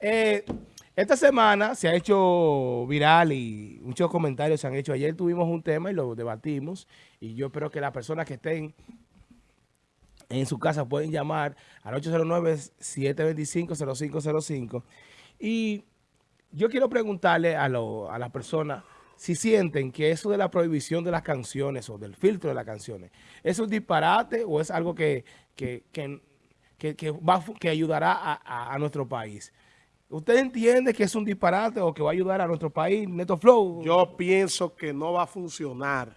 Eh, esta semana se ha hecho viral y muchos comentarios se han hecho. Ayer tuvimos un tema y lo debatimos y yo espero que las personas que estén en su casa pueden llamar al 809-725-0505 y yo quiero preguntarle a, lo, a las personas si sienten que eso de la prohibición de las canciones o del filtro de las canciones, ¿es un disparate o es algo que, que, que, que, va, ayudará a, a nuestro país? ¿Usted entiende que es un disparate o que va a ayudar a nuestro país, Neto Flow? Yo pienso que no va a funcionar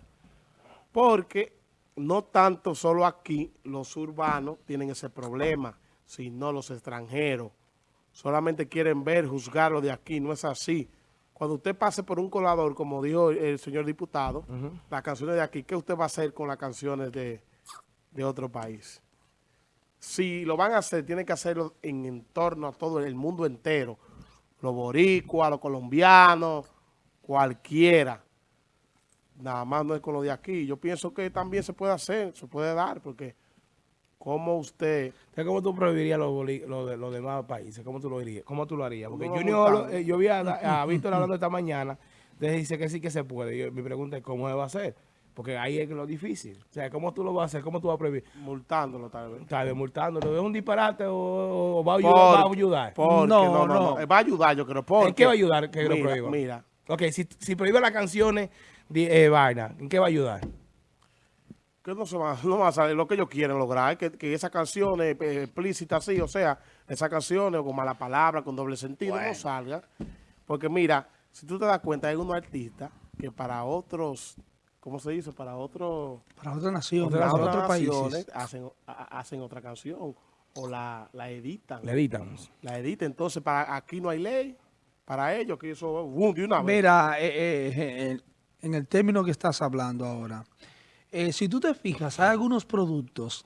porque no tanto solo aquí los urbanos tienen ese problema, sino los extranjeros. Solamente quieren ver, juzgarlo de aquí, no es así. Cuando usted pase por un colador, como dijo el señor diputado, las canciones de aquí, ¿qué usted va a hacer con las canciones de, de otro país? Si lo van a hacer, tienen que hacerlo en, torno a todo el mundo entero. Los boricuas, los colombianos, cualquiera. Nada más no es con lo de aquí. Yo pienso que también se puede hacer, se puede dar, porque ¿cómo usted... ¿Cómo tú prohibirías los, los, demás países? ¿Cómo tú lo harías? ¿Cómo tú lo harías? Porque Junior, eh, yo vi a, a Víctor hablando esta mañana, entonces dice que sí que se puede. mi pregunta es, ¿cómo se va a hacer? Porque ahí es lo difícil. O sea, ¿cómo tú lo vas a hacer? ¿Cómo tú vas a prohibir? Multándolo tal vez. Tal vez multándolo. ¿Es un disparate o, va, a ayudar, va a ayudar? no, no, no, Va a ayudar, yo creo. Porque, ¿En qué va a ayudar que mira, lo prohíba? Mira. Ok, si, si prohíbe las canciones, de, eh, vaina, ¿en qué va a ayudar? Que no, se va, no va a salir lo que ellos quieren lograr, que, que esas canciones eh, explícitas así, o sea, esas canciones con mala palabra, con doble sentido, no salgan. Porque mira, si tú te das cuenta, hay unos artistas que para otros ¿cómo se dice? Para otro, para otra nación, para otros países hacen, hacen otra canción o la, la editan. La editan. La editan. Entonces, para aquí no hay ley para ellos, que eso uh, de una vez. Mira, eh, eh, en el término que estás hablando ahora, eh, si tú te fijas, hay algunos productos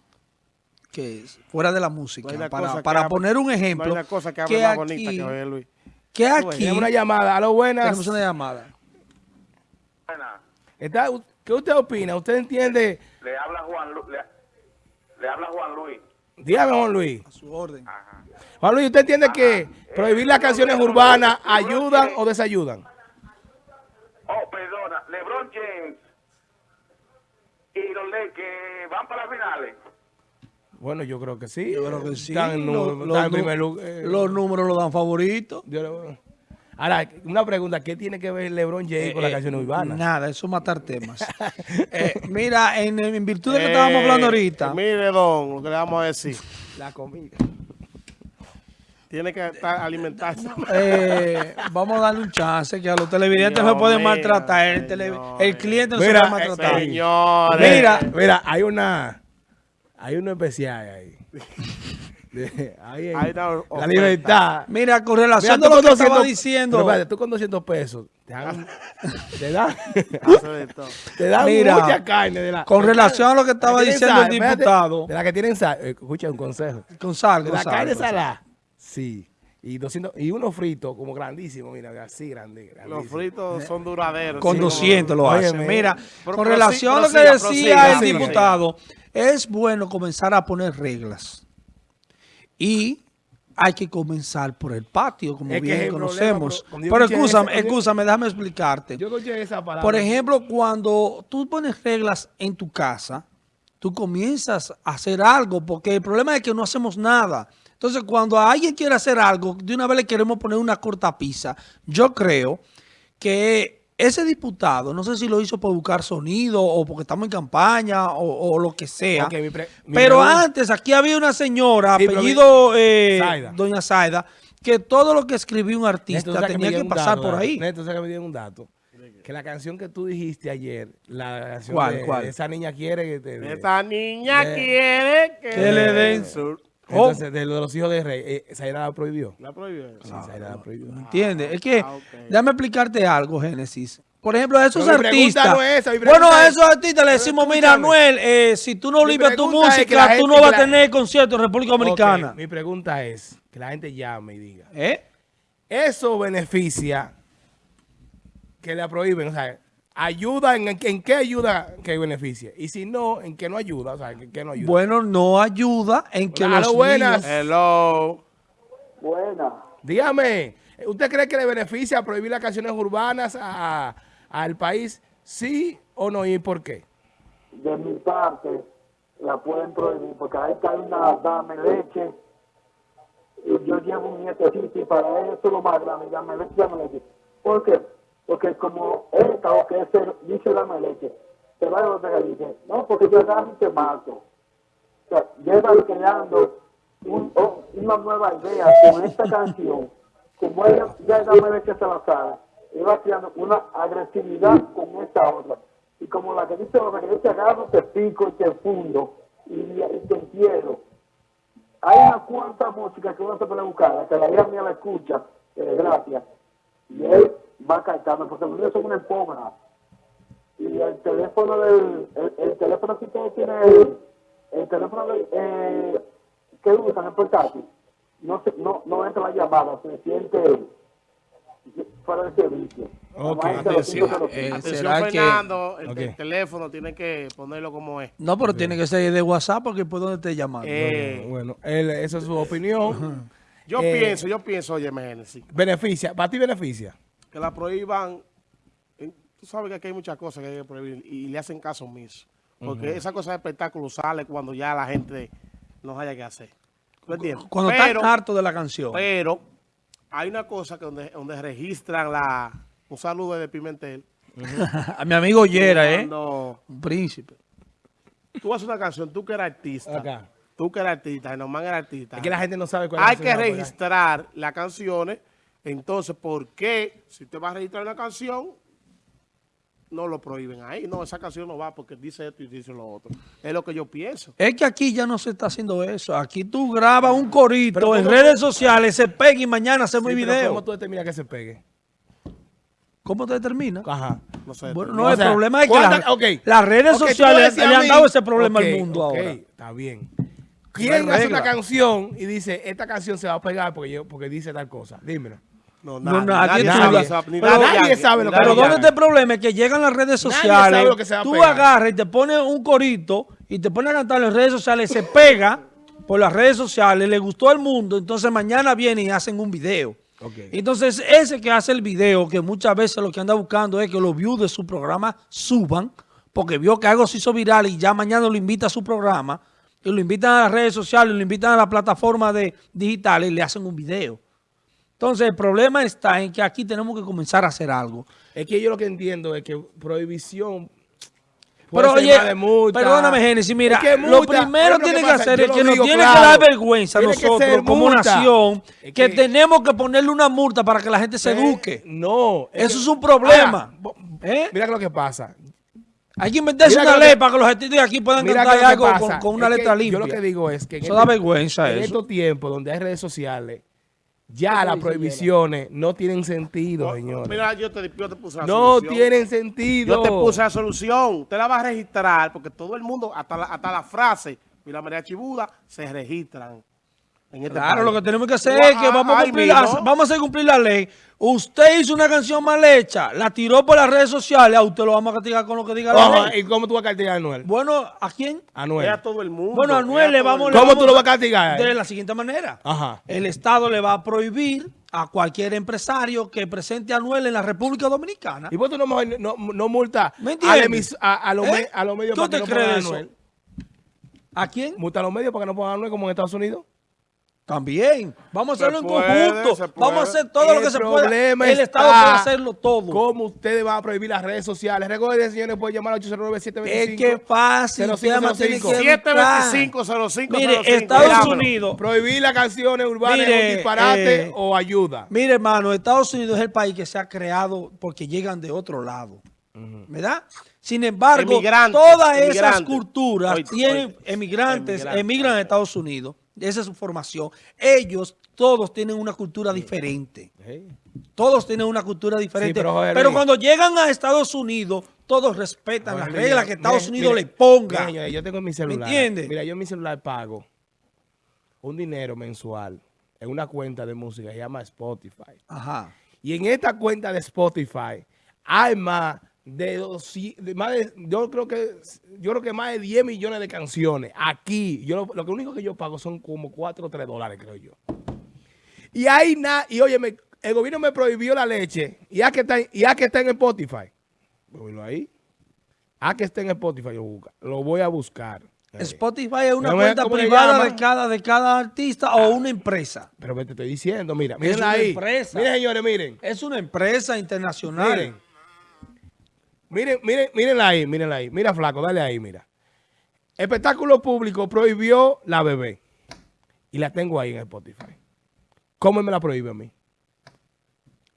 que fuera de la música, para, para poner un ejemplo, hay una cosa que habla más bonita que Luis. Que aquí... Tenemos una llamada, a lo buenas. Tenemos una llamada. ¿Qué usted opina? ¿Usted entiende? Le habla Juan, le, habla Juan Luis. Dígame, Juan Luis. A su orden. Juan Luis, ¿usted entiende que prohibir las canciones urbanas ayudan o desayudan? Oh, perdona. LeBron James y los que van para las finales. Bueno, yo creo que sí. Yo creo que sí. en, eh, los números lo dan favoritos. Ahora, una pregunta, ¿qué tiene que ver LeBron James con la eh, canción urbana? Nada, eso es matar temas. Eh, mira, en, virtud de lo que estábamos hablando ahorita. Mire, don, lo que le vamos a decir. La comida. Tiene que estar alimentarse. Eh, vamos a darle un chance que a los televidentes se pueden maltratar. El, cliente no se puede maltratar. Mira, mira, hay una, hay uno especial ahí. ahí, la libertad. Mira, con relación a lo que estaba diciendo. Pero espérate, tú con 200 pesos te dan, te dan, te dan mucha carne. De la, con relación a lo que estaba diciendo el diputado. de la que tienen sal. Eh, escucha un consejo. Con sal, de la carne salada. Sí. Y, 200, y uno frito como grandísimo, mira, así grande. Los fritos son duraderos. Con 200 lo hacen. Mira, con relación a lo que decía el diputado, es bueno comenzar a poner reglas. Y hay que comenzar por el patio, como bien conocemos. Pero escúchame, escúchame, déjame explicarte. Yo esa palabra. Por ejemplo, cuando tú pones reglas en tu casa, tú comienzas a hacer algo, porque el problema es que no hacemos nada. Entonces, cuando alguien quiere hacer algo, de una vez le queremos poner una cortapisa. Yo creo que ese diputado, no sé si lo hizo por buscar sonido o porque estamos en campaña o, lo que sea, pero antes aquí había una señora, apellido eh, Doña Saida, que todo lo que escribió un artista tenía que, pasar por ahí. Neto, que me dieron un dato. Que la canción que tú dijiste ayer, la canción de, Esa niña quiere que Esa niña quiere que, le den su... Entonces, de, los hijos de rey, eh, Zaira la prohibió. La prohibió. Sí, ah, la prohibió. ¿Me entiendes? es que, ah, déjame explicarte algo, Génesis. Por ejemplo, a esos artistas. bueno, a esos artistas le decimos, mira, Anuel, eh, si tú no limpias tu música, tú no vas a tener concierto en República Dominicana. mi pregunta es, que la gente llame y diga. ¿Eh? Eso beneficia que la prohíben, o sea, ayuda, en, en, qué ayuda que beneficie? Y si no, en qué no ayuda, o sea, en qué no ayuda. Bueno, no ayuda en que los buenas. Hello. Buenas. Dígame, ¿usted cree que le beneficia prohibir las canciones urbanas a- a- al país? ¿Sí o no? ¿Y por qué? de mi parte la pueden prohibir porque ahí está una dame leche y yo llevo un nietecito y para él eso es lo más grande dame leche dame leche ¿por qué? Porque como esta o que ese dice dame leche se va a que dice no porque yo y te mato o sea lleva creando un- o- una nueva idea con esta canción como ella ya dame leche se la sabe iba creando una agresividad con esta otra. Y como la que dice, la que dice agarro, te pico y te fundo y, y te entierro. Hay unas cuantas músicas que uno se puede buscar, que la hija mía la escucha, eh, gracias, y él va cantando, porque los niños son una esponja. Y el teléfono del, el, el teléfono que usted tiene, el, el teléfono del, eh, que usan, el portátil, no, se, no, no entra la llamada, se siente fuera de servicio. Ok. Además, este Atención, eh, atención ¿será que- Fernando, el, teléfono tiene que ponerlo como es. No, pero tiene que ser de WhatsApp porque por donde te llamando. Eh, Bueno, él- esa es su opinión. yo eh, pienso, yo pienso, oye, Génesis, Beneficia, ¿para ti beneficia? Que la prohíban. Tú sabes que aquí hay muchas cosas que hay que prohibir y le hacen caso omiso. Porque esa cosa de espectáculo sale cuando ya la gente no haya que hacer. ¿Tú entiendes? Cuando pero, están hartos de la canción. pero hay una cosa que donde, donde registran la... Un saludo de Pimentel. A mi amigo Yera, ¿eh? Un príncipe. tú haces una canción, tú que eres artista, Acá. tú que eres artista, nomás eres artista. Es que la gente no sabe cuál es hay que registrar las canciones. Entonces, ¿por qué si usted va a registrar una canción, no lo prohíben ahí? No, esa canción no va porque dice esto y dice lo otro. Es lo que yo pienso. Es que aquí ya no se está haciendo eso. Aquí tú grabas un corito Pero en ¿cómo- redes sociales, se pega y mañana hacemos Sí, el video. ¿Cómo tú determinas que se pegue? ¿Cómo te determina? Ajá. No sé. Bueno, no, O el sea, problema es que ¿cuántas- las, redes sociales le han dado ese problema al mundo ok, ahora. Está bien. ¿Quién hace regla. una canción y dice, esta canción se va a pegar porque, yo, porque dice tal cosa? Dímelo. No, No, nadie nadie, sabe esa- ni pero nadie sabe lo que- Pero ya. ¿dónde Yankee. está el problema? Es que llegan las redes Nadie sociales, sabe lo que se va a tú agarras y te pones un corito y te pones a cantar en redes sociales, se pega por las redes sociales, le gustó al mundo, entonces mañana vienen y hacen un video. Entonces ese que hace el video, que muchas veces lo que anda buscando es que los views de su programa suban, porque vio que algo se hizo viral y ya mañana lo invita a su programa, y lo invitan a las redes sociales, lo invitan a la plataforma de digitales y le hacen un video. Entonces el problema está en que aquí tenemos que comenzar a hacer algo. Es que yo lo que entiendo es que prohibición... Pero oye, perdóname, Génesis, mira, Es que lo primero tiene que, hacer es que nos tiene que dar vergüenza Tiene nosotros como nación Es que, que- tenemos que ponerle una multa para que la gente se eduque. No. Eso es un problema. Ahora, ¿Eh? Mira lo que pasa. Hay que inventarse Mira una ley para que los de aquí puedan Mira cantar algo con, con una letra limpia. Yo lo que digo es que en, Eso este- da vergüenza en estos tiempos donde hay redes sociales, ya las prohibiciones no tienen sentido, señores. Mira, yo te, yo te puse la no solución. tienen sentido. Yo te puse la solución. Usted la va a registrar porque todo el mundo, hasta la, hasta la frase, mira María Chibuda, se registran. En este Claro, país. lo que tenemos que hacer es que vamos a, cumplir la, vamos a hacer cumplir la ley. Usted hizo una canción mal hecha, la tiró por las redes sociales, a usted lo vamos a castigar con lo que diga la ley. ¿Y cómo tú vas a castigar a Anuel? Bueno, ¿a quién? Anuel. Es a todo el mundo. Bueno, a Anuel le vamos... le ¿Cómo vamos tú lo vas a castigar? De la siguiente manera. Ajá. El Estado le va a prohibir a cualquier empresario que presente a Anuel en la República Dominicana. ¿Y vos tú no, no, no multa ¿Me a, entiendes? emis- a, a los, ¿Eh? me- a los medios ¿Tú para que te no crees pongan a? Anuel? ¿A quién? Multa a los medios para que no pongan a Anuel como en Estados Unidos. También. Vamos a Se hacerlo en puede, conjunto. Vamos a hacer todo lo que se pueda. El Estado puede hacerlo todo. ¿Cómo ustedes van a prohibir las redes sociales? Recuerden, señores, pueden llamar al 809 725 Es que fácil. 0505. usted tiene que educar. 725 Mire, 05, Estados. Unidos. Prohibir las canciones urbanas Mire, un disparate eh, o ayuda. Mire, hermano, Estados Unidos es el país que se ha creado porque llegan de otro lado. ¿Verdad? Sin embargo, Emigrantes, todas esas culturas tienen Emigrantes. emigran a Estados Unidos. Esa es su formación. Ellos todos tienen una cultura diferente. Todos tienen una cultura diferente. pero, cuando llegan a Estados Unidos, todos respetan las reglas que Estados Unidos le ponga. yo tengo en mi celular. entiende? Mira, yo en mi celular pago un dinero mensual en una cuenta de música que se llama Spotify. Ajá. Y en esta cuenta de Spotify hay más de, 200 de más de- yo creo que yo creo que más de 10 millones de canciones aquí. Yo lo, que único que yo pago son como 4 o 3 dólares, creo yo. Y ahí nada, y oye, el gobierno me prohibió la leche. Y a que está, y a que está en Spotify. Ponlo ahí. A que está en Spotify, lo, busca- lo voy a buscar. Eh, Spotify es una ¿Cómo es- cuenta privada de cada, de cada artista o una empresa. Pero me te estoy diciendo, mira, miren una ahí. empresa. Miren, señores, miren. Es una empresa internacional. Miren. Miren, miren, mírenla ahí, mírenla ahí. Mira, flaco, dale ahí, mira. Espectáculo público prohibió la bebé. Y la tengo ahí en Spotify. ¿Cómo me la prohíbe a mí?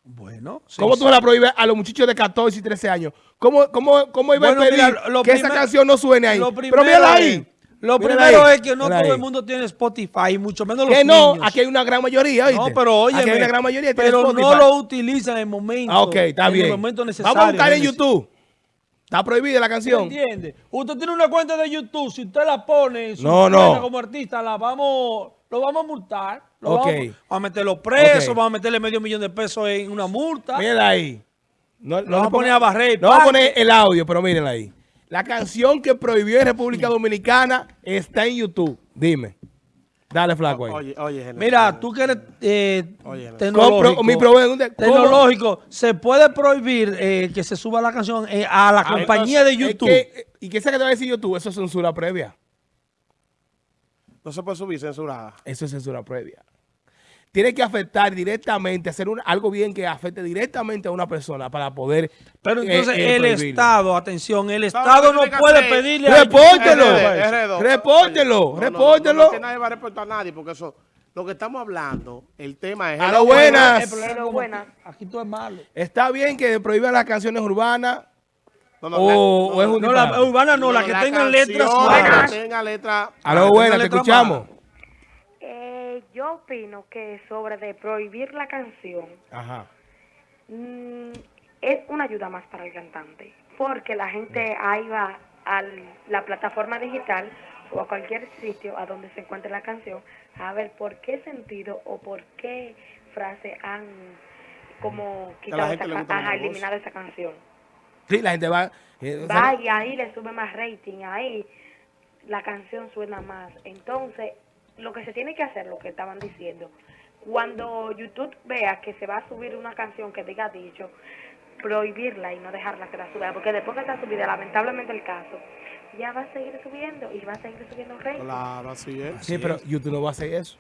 Bueno, sí, ¿Cómo sí. tú me la prohíbes a los muchachos de 14 y 13 años? ¿Cómo, cómo, cómo iba Bueno, a pedir mira, lo que esa canción no suene ahí? Lo Pero mírala ahí. Lo Mírala primero ahí. es que no Mírala todo ahí. el mundo tiene Spotify, mucho menos los Que no, niños. aquí hay una gran mayoría, ¿oíste? No, pero oye, Aquí hay una gran mayoría que pero no lo utilizan en el momento. Ah, ok, está en bien. el momento necesario. Vamos a buscar en. YouTube. Está prohibida la ¿Me canción. entiende? Usted tiene una cuenta de YouTube, si usted la pone No, no. como artista, la vamos, lo vamos a multar. Lo vamos, vamos a meterlo preso, Ok. vamos a meterle medio millón de pesos en una multa. Mírenla ahí. No, Lo vamos a poner a barrer No vamos a poner el audio, pero mírenla ahí. La canción que prohibió en República Dominicana está en YouTube. Dime. Dale, flaco ahí. Oye, oye, Genesis. Mira, tú que eres eh, Oye, no. tecnológico, mi tecnológico, ¿se puede prohibir eh, que se suba la canción eh, a la Ah, compañía de entonces, YouTube? es que- ¿Y qué sé que te va a decir YouTube? Eso es censura previa. No se puede subir censurada. Eso es censura previa. Tiene que afectar directamente, hacer un- algo bien que afecte directamente a una persona para poder. Pero eh, entonces eh, el. Estado, atención, el ¿Sabe Estado no puede hacer? pedirle a Repórtelo. Repórtelo, No, no, no, repórtelo. No, no, que nadie va a reportar a nadie porque eso, lo que estamos hablando, el tema es... A lo buenas. El problema Pero como buena. aquí- todo es malo. Está bien que prohíban las canciones urbanas No, no, o, la- o es un No, la urbana no, la que la tengan letras que tenga letra... A lo buenas, te escuchamos. Yo opino que sobre de prohibir la canción Ajá. mm, es una ayuda más para el cantante, porque la gente ahí va a la plataforma digital o a cualquier sitio a donde se encuentre la canción a ver por qué sentido o por qué frase han como la quitado esa, ajá, eliminado esa canción. Sí, la gente va. eh, o sea, Va y ahí le sube más rating, ahí la canción suena más. Entonces, lo que se tiene que hacer, lo que estaban diciendo, cuando YouTube vea que se va a subir una canción que diga dicho, prohibirla y no dejarla que la suba, porque después que está subida, lamentablemente el caso, ya va a seguir subiendo y va a seguir subiendo rating. Claro, así es. sí, pero YouTube no va a hacer eso.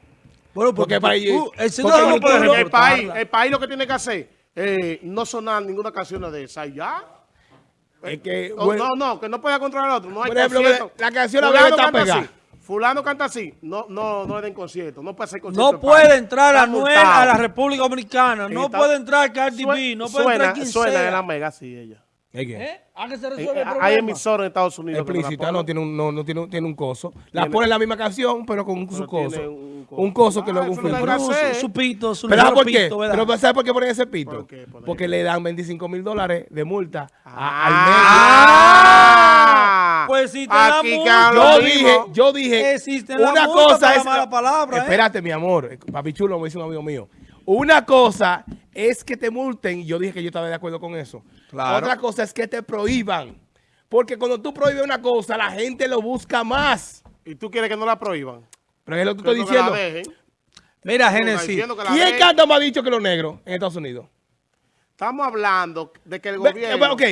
Bueno, Porque porque, para ellos- el puede lo- el país, el país lo que tiene que hacer eh, no sonar ninguna canción de esa y ya. Es que, O- bueno, no, no, que no pueda controlar al otro. No hay Por ejemplo, la canción La canta pegada. Fulano canta así. No, no, no le den concierto. No puede hacer concierto. No puede entrar Está Anuel a la República Dominicana. No Está- puede entrar Cardi B. No puede suena, entrar quien Suena sea. en la mega, sí, ella. ¿Eh? ¿A que se Eh, resuelve el hay emisoras en Estados Unidos. Explícita, no tiene un, no, no tiene, un- tiene un coso. La Tiene- ponen la misma canción, pero con Pero su coso. un Un coso. coso, que Ah, luego un su, su pito, su ¿Pero por qué? pito, ¿verdad? Pero ¿sabes por qué ponen ese pito? ¿Por qué Porque le dan 25 mil dólares de multa a- Ah, Pues si te da Aquí. Yo dije, yo dije, Existe una cosa es... la mala palabra, ¿eh? Espérate, mi amor. eh, Papi chulo, me dice un amigo mío. Una cosa es que te multen, y yo dije que yo estaba de acuerdo con eso. Claro. Otra cosa es que te prohíban. Porque cuando tú prohíbes una cosa, la gente lo busca más. Y tú quieres que no la prohíban. Pero es lo que estoy no que la diciendo. dejen. Mira, la ¿Quién canta más dicho que los negros en Estados Unidos? Estamos hablando de que el gobierno... eh, ok,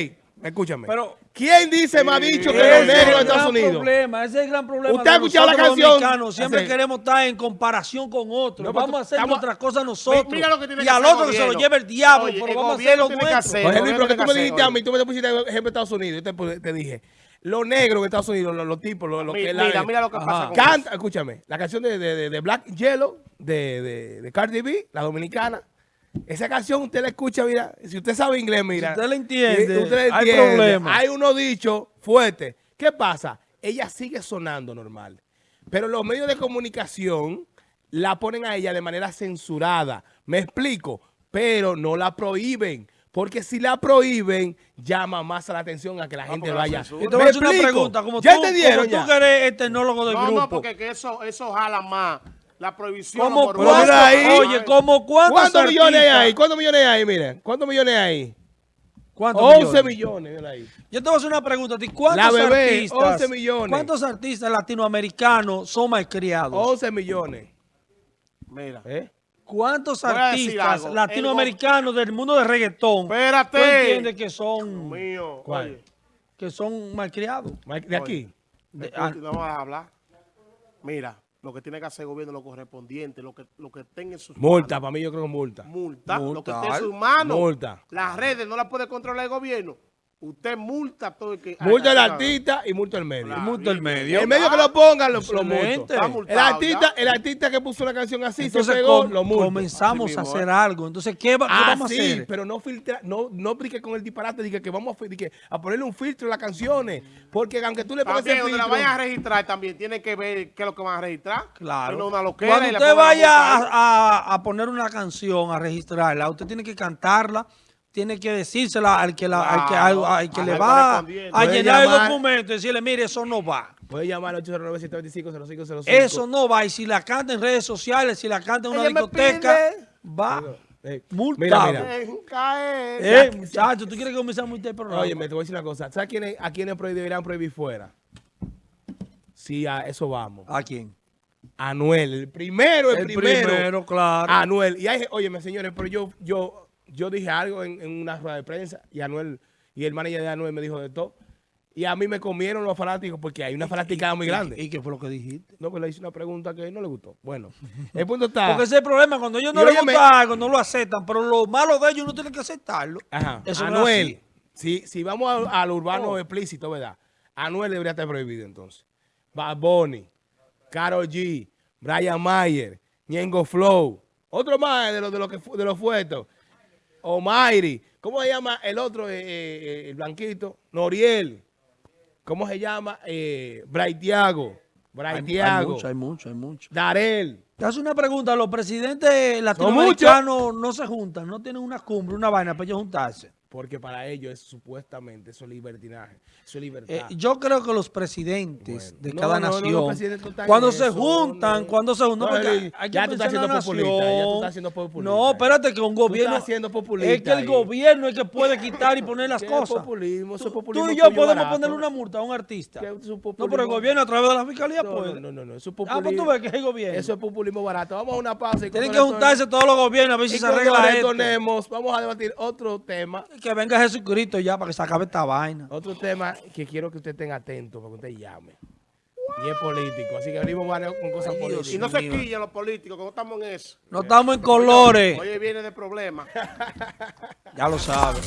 escúchame. Pero- ¿Quién dice más dicho que los es negros en Estados Unidos? Problema, ese es el gran problema. ¿Usted ha de escuchado la canción? dominicanos. Siempre queremos estar en comparación con otros. No, pero vamos a hacer estamos- nuestras cosas nosotros. Mi- mira lo que tiene y que al otro que se lo lleve el diablo, Oye, pero el vamos a hacer lo tiene que nuestro. hacer- el Luis, pero que tú me dijiste a mí, tú me pusiste ejemplo de Estados Unidos. Yo te, te dije, los negros en Estados Unidos, los, los tipos, los, los que mira, la- mira lo que Ajá. pasa con Canta, escúchame, la canción de, de, de- de Black Yellow, de, de, de Cardi B, la dominicana. Esa canción usted la escucha, mira, si usted sabe inglés, mira. usted la entiende, usted la hay entiende. problema. Hay unos dichos fuertes. ¿Qué pasa? Ella sigue sonando normal. Pero los medios de comunicación la ponen a ella de manera censurada. Me explico, pero no la prohíben. Porque si la prohíben, llama más la atención a que la gente porque la vaya. te voy a ¿Me hacer una pregunta. Como ¿Ya tú, entendieron como ya? tú que eres el tecnólogo del No, grupo. no, porque que eso, eso jala más. La prohibición. ¿Cómo por ahí. Oye, ¿cómo cuántos ¿Cuántos millones hay ahí? ¿Cuántos millones hay? Miren, ¿cuántos millones hay? ¿Cuántos 11 millones? millones, mira ahí. Yo te voy a hacer una pregunta a ti. ¿Cuántos La bebé, artistas, 11 millones. ¿Cuántos artistas latinoamericanos son malcriados? 11 millones. Mira, ¿eh? ¿Cuántos artistas latinoamericanos del mundo de reggaetón Espérate. tú entiendes que son, Mío, que son malcriados? De aquí. De- ah, no vamos a hablar. Mira, lo que tiene que hacer el gobierno lo correspondiente, lo que, lo que tenga en sus Multa, manos. para mí yo creo que multa. Multa, lo que esté en sus manos. Multa. Las redes no las puede controlar el gobierno. Usted multa todo el que... Multa el haga- artista y multa el medio. Claro. Multa el medio. El medio que lo pongan, lo, lo. Está El artista, el artista que puso una canción así, Entonces se pegó, com- lo multo. comenzamos Así a hacer algo. Entonces, ¿qué, va- qué Ah, vamos sí, a hacer? pero no filtra, no, no brinque con el disparate, dije que vamos a, que a ponerle un filtro a las canciones, porque aunque tú le pongas También, ese donde la filtro, vayan a registrar, también tienen que ver qué es lo que van a registrar. Claro. No una loquera Cuando usted la vaya multa a, a- a poner una canción, a registrarla, usted tiene que cantarla, tiene que decírsela al que, la, al que, al- al que le va a llenar el documento y decirle, mire, eso no va. puede llamar al 809-725-0505. Eso no va. Y si la canta en redes sociales, si la canta en una discoteca, va. Eh, multado. Mira. Eh, muchacho, ¿tú quieres que comenzamos este programa? Oye, me te voy a decir una cosa. ¿Sabes quiénes, a quiénes deberían prohibir fuera? Sí, a eso vamos. ¿A quién? Anuel, el primero, el, El primero. primero, claro. Anuel. Y hay, oye, señores, pero yo, yo, yo dije algo en, en una rueda de prensa y Anuel, y el manager de Anuel me dijo de todo. Y a mí me comieron los fanáticos porque hay una fanaticada muy grande. ¿Y qué fue lo que dijiste? No, pues le hice una pregunta que no le gustó. Bueno, el punto está. Porque ese es el problema, cuando ellos no les gusta algo, no lo aceptan, pero lo malo de ellos no tienen que aceptarlo. Ajá. Eso Anuel, si, si vamos al urbano Oh. explícito, ¿verdad? Anuel debería estar prohibido entonces. Bad Bunny, Karol G, Brian Mayer, Ñengo Flow, otro más de los de los que de los fuertes. Omairi, ¿cómo se llama el otro, eh, eh, el blanquito? Noriel. ¿Cómo se llama? Eh, Braithiago. Hay, hay Braithiago. mucho, hay mucho, hay mucho. Darel. Te hace una pregunta, los presidentes latinoamericanos no se juntan, no tienen una cumbre, una vaina para ellos juntarse. Porque para ellos es supuestamente eso es libertinaje. Eso es libertad. Eh, yo creo que los presidentes Bueno. de No, cada no, nación, no están cuando se eso, juntan, cuando se juntan, porque hay ya tú estás siendo populista, ya tú estás siendo populista. No, espérate que un gobierno, estás siendo populista es que el ahí. gobierno es que puede quitar y poner las ¿Qué cosas. populismo? Eso es populismo Tú y yo podemos barato. ponerle una multa a un artista. ¿Qué es No, pero el populismo? gobierno a través de la fiscalía No, puede. no, no, no, eso es Ah, pues populismo. tú ves que es el gobierno. Eso es populismo barato. Vamos a una pausa. y Tienen que juntarse todos los gobiernos a ver si se arregla esto. vamos a debatir otro tema. Que venga Jesucristo ya para que se acabe esta vaina. Otro tema que quiero que usted tenga atento para que usted llame. Y es político. Así que venimos con cosas Ay, políticas. Y no se mío. quillen los políticos, que no estamos en eso. No estamos en colores. Oye, viene de problemas. Ya lo sabes.